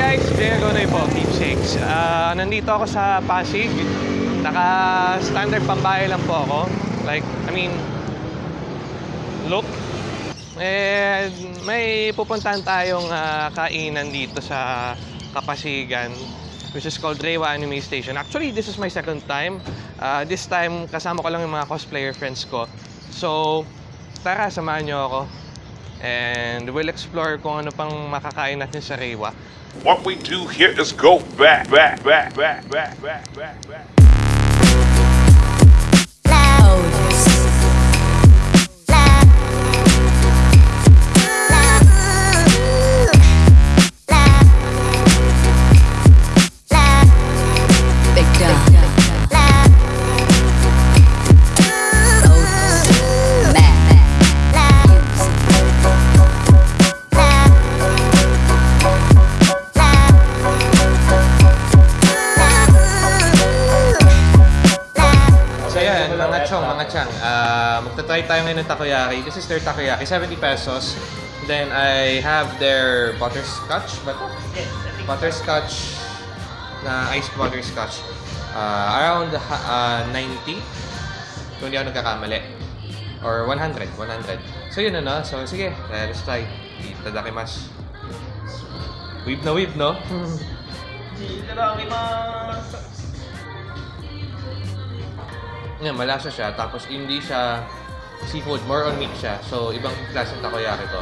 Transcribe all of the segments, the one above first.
guys, Jay Agonoy po, Keepsakes. Ah, nandito ako sa Pasig. Naka-standard pambahay lang po ako. Like, I mean, look. And may pupuntahan tayong ah, kainan dito sa Kapasigan which is called Rewa Anime Station. Actually, this is my second time. Ah, this time, kasama ko lang yung mga cosplayer friends ko. So, tara, samahan niyo ako. And we'll explore kung ano pang makakain natin sa Rewa. What we do here is go back, back, back, back, back, back, back, back. Uh, magta-try tayo ngayon ng takoyaki. This is their takoyaki, 70 pesos. Then I have their butterscotch ba to? Butterscotch na iced butterscotch. Uh, around uh, 90 kung hindi ako nagkakamali. Or 100, 100. So yun ano, so sige, let's try. Itadakimasu. Weave na weave, no? Yan, malasa siya. Tapos hindi siya seafood, more on meat siya. So, ibang klaseng takoyaki to.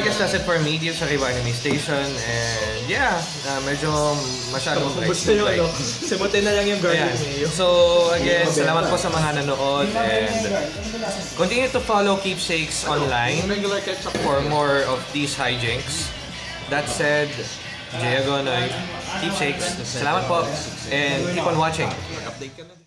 I guess that's it for me dito sa Riwa Anime Station. And yeah, uh, medyo masyadong Basta yung ano, simutin na lang yung Ayan. mayo. So, again, salamat po sa mga nanood and continue to follow Keepsakes online for more of these hijinks. That said, Jay Agonoy, Keepsakes, salamat po and keep on watching. Update ka na.